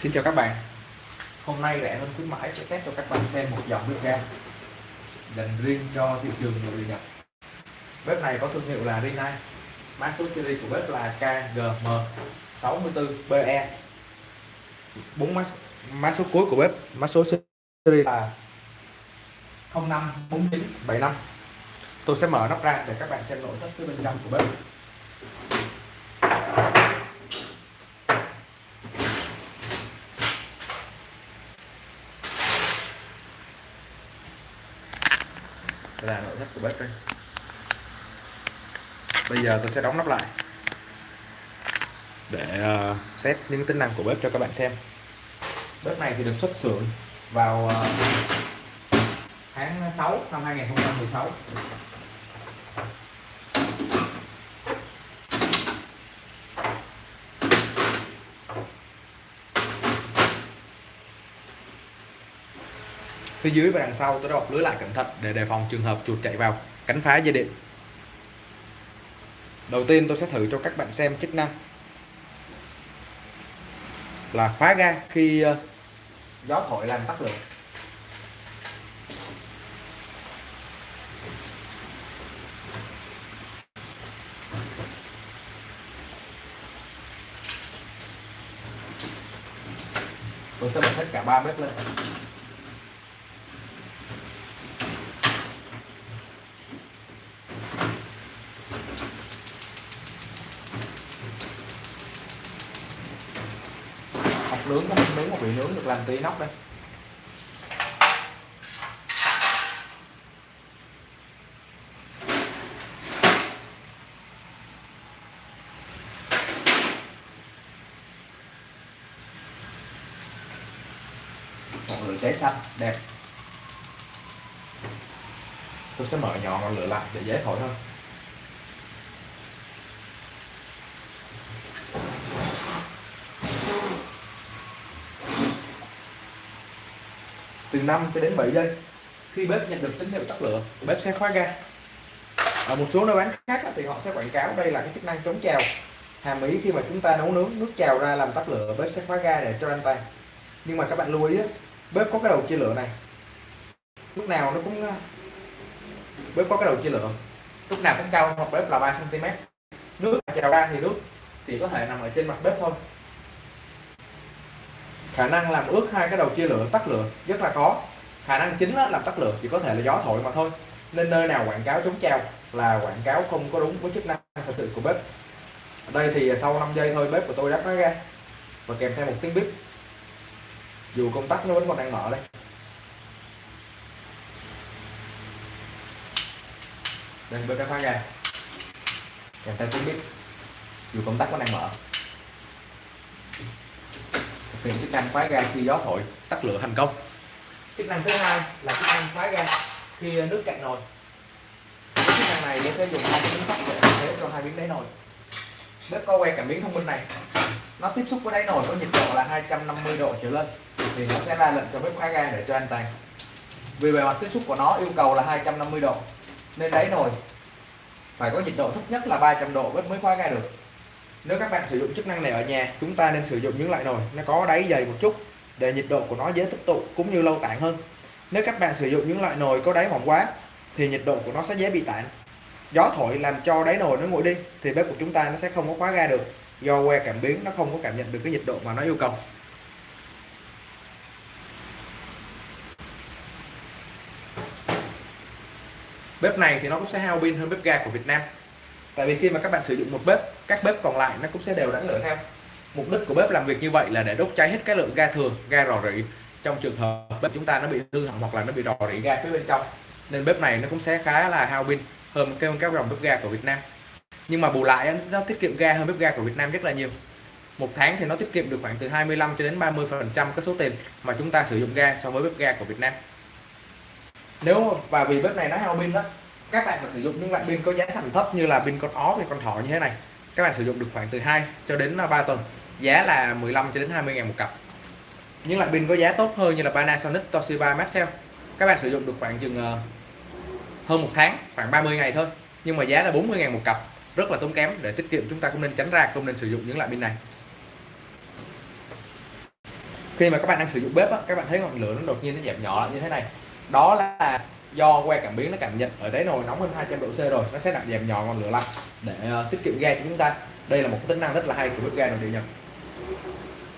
Xin chào các bạn. Hôm nay rẻ hơn khuyến mãi sẽ test cho các bạn xem một dòng bếp ga dành riêng cho thị trường nội địa Bếp này có thương hiệu là Rinnai Mã số series của bếp là KGM64BE bốn mã, mã số cuối của bếp mã số series là 054975 Tôi sẽ mở nắp ra để các bạn xem nội thất phía bên trong của bếp Đây là nội thất của bếp đây bây giờ tôi sẽ đóng nắp lại. Để ờ, uh, test những tính năng của bếp cho các bạn xem. Bếp này thì được xuất xưởng vào uh, tháng 6 năm 2016 phía dưới và đằng sau, tôi đã bọc lưới lại cẩn thận để đề phòng trường hợp chuột chạy vào, cắn phá dây điện. Đầu tiên tôi sẽ thử cho các bạn xem chức năng là khóa ga khi ờ, gió thổi làm tắt lửa. Tôi sẽ bật hết cả ba bếp lên. Nướng có một miếng một bị nướng được làm tí nóc đây. Một lửa cháy xanh, đẹp. Tôi sẽ mở nhỏ ngọn lửa lại để dễ thổi hơn. Từ 5 cho đến 7 giây. Khi bếp nhận được tín hiệu tắt lửa, bếp sẽ khóa ga. Ở một số nơi bán khác thì họ sẽ quảng cáo đây là cái chức năng chống trào. Hàm ý khi mà chúng ta nấu nướng nước trào ra làm tắt lửa, bếp sẽ khóa ga để cho an toàn. Nhưng mà các bạn lưu ý bếp có cái đầu chia lửa này. Lúc nào nó cũng bếp có cái đầu chia lửa. Lúc nào cũng cao hoặc bếp là 3 cm nước trào ra thì nước chỉ có thể nằm ở trên mặt bếp thôi khả năng làm ướt hai cái đầu chia lửa tắt lửa, rất là khó. Khả năng chính là làm tắt lửa chỉ có thể là gió thổi mà thôi. Nên nơi nào quảng cáo chống treo là quảng cáo không có đúng với chức năng thật sự của bếp. Ở đây thì sau 5 giây thôi, bếp của tôi đã nó ra. Và kèm theo một tiếng bếp dù công tắc nó vẫn còn đang mở đây. Đây, bếp đã khóa ra. Kèm theo tiếng bếp dù công tắc vẫn đang mở hiện chức năng khóa ga khi gió thổi, tắt lửa thành công. Chức năng thứ hai là chức năng khóa ga khi nước cạn nồi. Chức năng này để sẽ dùng hai miếng sắt để thay thế cho hai miếng đáy nồi. Bếp có que cảm biến thông minh này. Nó tiếp xúc với đáy nồi có nhiệt độ là 250 độ trở lên, thì nó sẽ ra lệnh cho bếp khóa ga để cho an toàn. Vì bề mặt tiếp xúc của nó yêu cầu là 250 độ, nên đáy nồi phải có nhiệt độ thấp nhất là 300 độ bếp mới khóa ga được nếu các bạn sử dụng chức năng này ở nhà, chúng ta nên sử dụng những loại nồi, nó có đáy dày một chút để nhiệt độ của nó dễ tích tụ cũng như lâu tản hơn. Nếu các bạn sử dụng những loại nồi có đáy mỏng quá, thì nhiệt độ của nó sẽ dễ bị tản. Gió thổi làm cho đáy nồi nó nguội đi, thì bếp của chúng ta nó sẽ không có khóa ga được. Do que cảm biến, nó không có cảm nhận được cái nhiệt độ mà nó yêu cầu. Bếp này thì nó cũng sẽ hao pin hơn bếp ga của Việt Nam tại vì khi mà các bạn sử dụng một bếp các bếp còn lại nó cũng sẽ đều đánh lửa theo. Mục đích của bếp làm việc như vậy là để đốt cháy hết cái lượng ga thừa, ga rò rỉ. Trong trường hợp bếp chúng ta nó bị hư hỏng hoặc là nó bị rò rỉ ga phía bên trong nên bếp này nó cũng sẽ khá là hao pin hơn cái các dòng bếp ga của Việt Nam. Nhưng mà bù lại nó tiết kiệm ga hơn bếp ga của Việt Nam rất là nhiều. Một tháng thì nó tiết kiệm được khoảng từ 25 cho đến 30 phần trăm cái số tiền mà chúng ta sử dụng ga so với bếp ga của Việt Nam. Nếu và vì bếp này nó hao pin đó các bạn mà sử dụng những loại pin có giá thành thấp như là pin con ó pin con thỏ như thế này các bạn sử dụng được khoảng từ 2 cho đến à, 3 tuần. Giá là 15 cho đến 20 ngàn một cặp. Những loại pin có giá tốt hơn như là Panasonic Toshiba Maxell các bạn sử dụng được khoảng chừng à, hơn một tháng khoảng 30 ngày thôi. Nhưng mà giá là 40 ngàn một cặp rất là tốn kém. Để tiết kiệm chúng ta cũng nên tránh ra không nên sử dụng những loại pin này. Khi mà các bạn đang sử dụng bếp á, các bạn thấy ngọn lửa nó đột nhiên nó giảm nhỏ như thế này. Đó là do que cảm biến nó cảm nhận ở đáy nồi nóng hơn 200 độ C rồi nó sẽ giảm nhỏ ngọn lửa lại để uh, tiết kiệm ga cho chúng ta. Đây là một tính năng rất là hay của bếp ga nội địa nhật.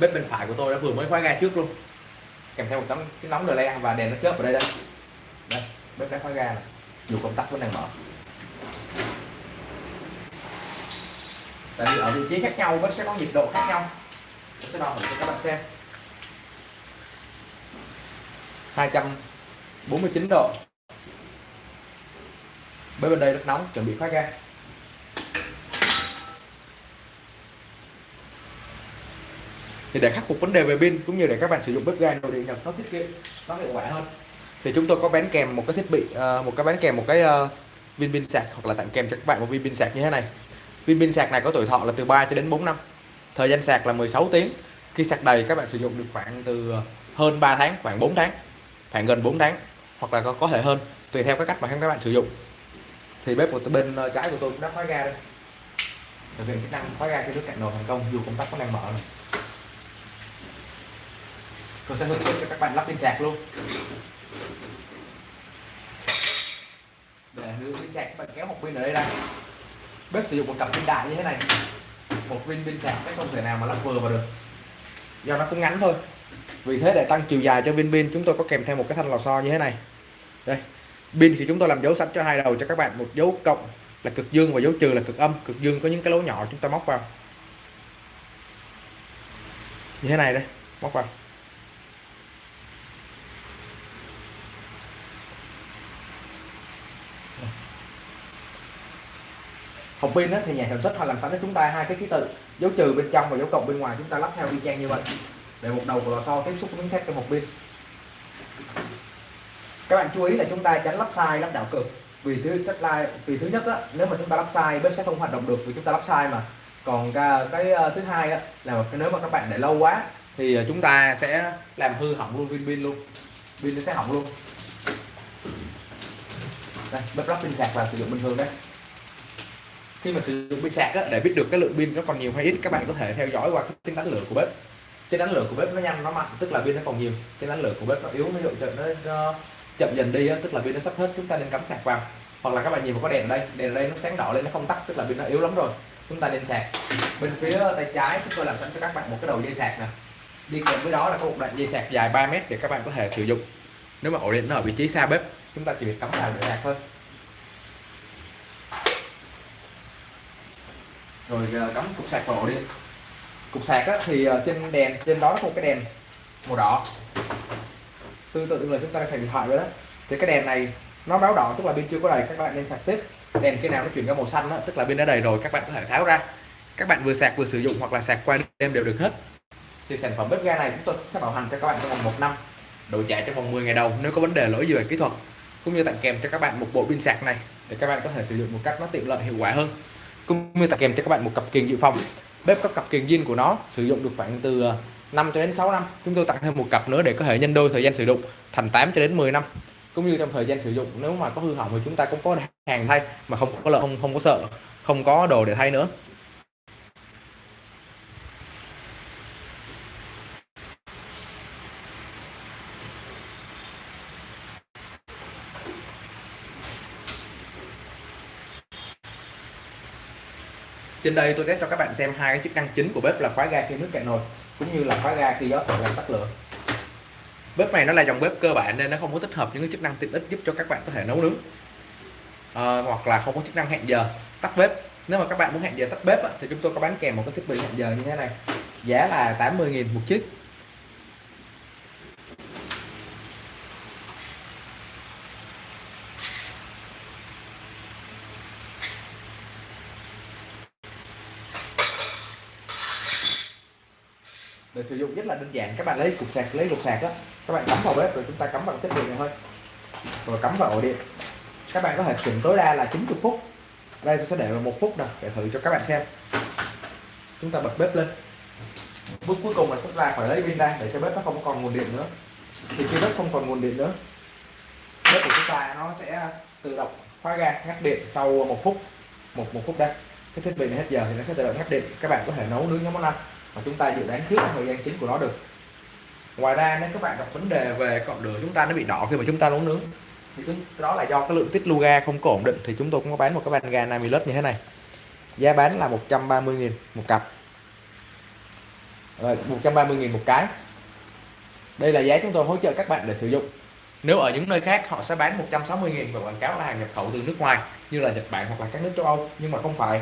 Bếp bên phải của tôi đã vừa mới khóa ga trước luôn. Kèm theo một tấm cái nóng le và đèn nó chớp ở đây đây. Đây bếp đã khóa ga này. dù công tắc vẫn đang mở. Tại vì ở vị trí khác nhau bếp sẽ có nhiệt độ khác nhau. Tôi sẽ đo thử cho các bạn xem. 249 độ bếp bên đây rất nóng chuẩn bị khóa ga thì để khắc phục vấn đề về pin cũng như để các bạn sử dụng bếp ga nội địa nhập nó thiết kiệm nó hiệu quả hơn. Thì chúng tôi có bán kèm một cái thiết bị ờ, một cái bán kèm một cái ờ, viên pin sạc hoặc là tặng kèm cho các bạn một viên pin sạc như thế này. Viên pin sạc này có tuổi thọ là từ 3 cho đến 4 năm. Thời gian sạc là 16 tiếng. Khi sạc đầy các bạn sử dụng được khoảng từ ờ, hơn 3 tháng khoảng 4 tháng khoảng gần 4 tháng hoặc là có, có thể hơn tùy theo các cách mà các bạn sử dụng thì bếp của bên ờ, trái của tôi cũng đã khóa ga đây. Thực hiện chức năng khóa ga cái nước cạn nồi thành công, dù công tắc có đang mở này. Tôi sẽ hướng dẫn cho các bạn lắp pin sạc luôn. Để hướng pin sạc, các bạn kéo một pin ở đây ra. Bếp sử dụng một cặp pin đại như thế này. Một viên pin sạc sẽ không thể nào mà lắp vừa vào được. Do nó cũng ngắn thôi. Vì thế để tăng chiều dài cho viên pin, chúng tôi có kèm theo một cái thanh lò xo như thế này. Đây pin thì chúng tôi làm dấu sẵn cho hai đầu cho các bạn. Một dấu cộng là cực dương và dấu trừ là cực âm. Cực dương có những cái lỗ nhỏ chúng ta móc vào. Như thế này đây, móc vào. Hộp pin thì nhà sản xuất họ làm sẵn cho chúng ta hai cái ký tự, dấu trừ bên trong và dấu cộng bên ngoài. Chúng ta lắp theo y chang như vậy. Để một đầu của lò xo tiếp xúc với miếng thép trong hộp pin các bạn chú ý là chúng ta tránh lắp sai lắp đảo cực. Vì thứ chất lai vì thứ nhất á, nếu mà chúng ta lắp sai bếp sẽ không hoạt động được vì chúng ta lắp sai mà. Còn cái, cái thứ hai á, là nếu mà các bạn để lâu quá thì ờ, chúng ta sẽ làm hư hỏng luôn pin pin luôn. Pin nó sẽ hỏng luôn. Đây bếp lắp pin sạc là sử dụng bình thường đấy khi mà sử dụng pin sạc á, để biết được cái lượng pin nó còn nhiều hay ít các bạn có thể theo dõi qua cái tính đánh lửa của bếp. Cái đánh lửa của bếp nó nhanh nó mạnh tức là pin nó còn nhiều. Cái đánh lửa của bếp nó yếu ví dụ nó, nó chậm dần đi á, tức là pin nó sắp hết chúng ta nên cắm sạc vào. Hoặc là các bạn nhìn vào có đèn ở đây. Đèn ở đây nó sáng đỏ lên nó không tắt tức là pin nó yếu lắm rồi. Chúng ta nên sạc. Bên phía tay trái chúng tôi làm sẵn cho các bạn một cái đầu dây sạc nè. Đi kèm với đó là có một đoạn dây sạc dài 3 mét để các bạn có thể sử dụng. Nếu mà ổ điện nó ở vị trí xa bếp chúng ta chỉ việc cắm vào để sạc thôi. Rồi à, cắm cục sạc vào ổ điện. Cục sạc á, thì à, trên đèn trên đó có một cái đèn màu đỏ tương tự là chúng ta sạc điện thoại vậy đó. Thì cái đèn này nó báo đỏ tức là pin chưa có đầy các bạn nên sạc tiếp. Đèn khi nào nó chuyển ra màu xanh đó, tức là pin đã đầy rồi các bạn có thể tháo ra. Các bạn vừa sạc vừa sử dụng hoặc là sạc qua đêm đều được hết. Thì sản phẩm bếp ga này chúng tôi sẽ bảo hành cho các bạn trong vòng một năm đổi trả trong vòng 10 ngày đầu nếu có vấn đề lỗi gì về kỹ thuật cũng như tặng kèm cho các bạn một bộ pin sạc này để các bạn có thể sử dụng một cách nó tiện lợi hiệu quả hơn cũng như tặng kèm cho các bạn một cặp kiềng dự phòng. Bếp có cặp kiềng zin của nó sử dụng được khoảng từ ờ, 5 cho đến 6 năm. Chúng tôi tặng thêm một cặp nữa để có thể nhân đôi thời gian sử dụng, thành 8 cho đến 10 năm. Cũng như trong thời gian sử dụng, nếu mà có hư hỏng thì chúng ta cũng có hàng thay, mà không có lợi không không có sợ, không có đồ để thay nữa. Trên đây tôi test cho các bạn xem hai cái chức năng chính của bếp là khóa ga khi nước cạn nồi cũng như là khóa ga khi gió thổi làm tắt lửa. Bếp này nó là dòng bếp cơ bản nên nó không có tích hợp những cái chức năng tiện ích giúp cho các bạn có thể nấu nướng. À, hoặc là không có chức năng hẹn giờ tắt bếp. Nếu mà các bạn muốn hẹn giờ tắt bếp thì chúng tôi có bán kèm một cái thiết bị hẹn giờ như thế này. Giá là 80.000 một chiếc để sử dụng rất là đơn giản. Các bạn lấy cục sạc, lấy cục sạc á. Các bạn cắm vào bếp rồi chúng ta cắm vào thiết bị này thôi. Rồi cắm vào ổ điện. Các bạn có thể chỉnh tối đa là 90 phút. Đây tôi sẽ để vào một phút nào để thử cho các bạn xem. Chúng ta bật bếp lên. Bước cuối cùng là chúng ta phải lấy pin ra để cho bếp nó không còn nguồn điện nữa. Thì khi bếp không còn nguồn điện nữa, bếp của chúng ta nó sẽ tự động khóa ga ngắt điện sau một phút. Một một phút đây. Cái thiết bị này hết giờ thì nó sẽ tự động ngắt điện. Các bạn có thể nấu nướng những món ăn mà chúng ta dự đoán trước thời gian chính của nó được. Ngoài ra nếu các bạn gặp vấn đề về cọng lửa chúng ta nó bị đỏ khi mà chúng ta nấu nướng thì chúng, đó là do cái lượng tiết lưu ga không có ổn định thì chúng tôi cũng có bán một cái bàn ga Namilus như thế này. Giá bán là 130.000 một cặp. Rồi 130.000 một cái. Đây là giá chúng tôi hỗ trợ các bạn để sử dụng. Nếu ở những nơi khác họ sẽ bán 160.000 và quảng cáo là hàng nhập khẩu từ nước ngoài như là Nhật Bản hoặc là các nước châu Âu nhưng mà không phải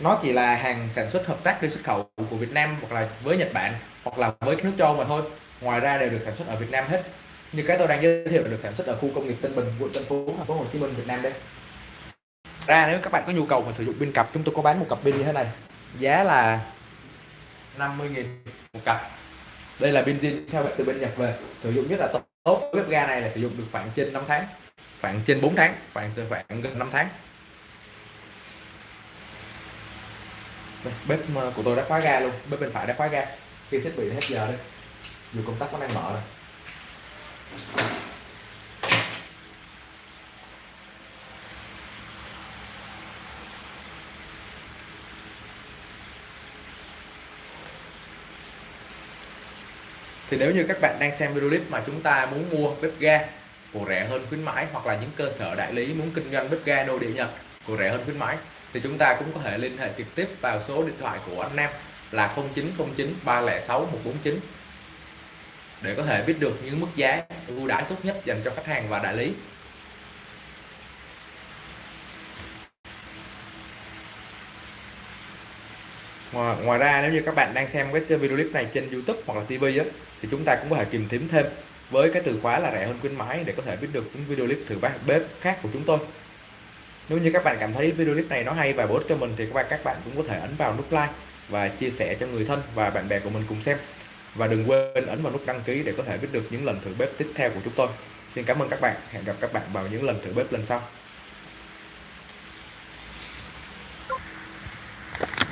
nó chỉ là hàng sản xuất hợp tác đi xuất khẩu của Việt Nam hoặc là với Nhật Bản hoặc là với các nước châu mà thôi. Ngoài ra đều được sản xuất ở Việt Nam hết. Như cái tôi đang giới thiệu được sản xuất ở khu công nghiệp Tân Bình, quận Tân Phú, thành phố Hồ Chí Minh, Việt Nam đây. Ra nếu các bạn có nhu cầu mà sử dụng pin cặp, chúng tôi có bán một cặp pin như thế này. Giá là 50.000 một cặp. Đây là pin zin theo từ bên Nhật về. Sử dụng rất là tốt. Tốt bếp ga này là sử dụng được khoảng trên 5 tháng, khoảng trên 4 tháng, khoảng từ khoảng gần 5 tháng. Đây, bếp ờ, của tôi đã khóa ga luôn. Bếp bên phải đã khóa ga. Khi thiết bị hết giờ đây dù công tắc vẫn đang mở rồi. Thì nếu như các bạn đang xem video clip mà chúng ta muốn mua bếp ga của rẻ hơn khuyến mãi hoặc là những cơ sở đại lý muốn kinh doanh bếp ga nội địa Nhật của rẻ hơn khuyến mãi thì chúng ta cũng có thể liên hệ trực tiếp vào số điện thoại của anh Nam là 0909 306 149 để có thể biết được những mức giá ưu đãi tốt nhất dành cho khách hàng và đại lý. Ngoài, ngoài ra nếu như các bạn đang xem cái video clip này trên YouTube hoặc là TV á, thì chúng ta cũng có thể tìm kiếm thêm với cái từ khóa là rẻ hơn khuyến mãi để có thể biết được những video clip thử bếp khác của chúng tôi nếu như các bạn cảm thấy video clip này nó hay và bổ ích cho mình thì các bạn các bạn cũng có thể ấn vào nút like và chia sẻ cho người thân và bạn bè của mình cùng xem. Và đừng quên ấn vào nút đăng ký để có thể biết được những lần thử bếp tiếp theo của chúng tôi. Xin cảm ơn các bạn. Hẹn gặp các bạn vào những lần thử bếp lần sau.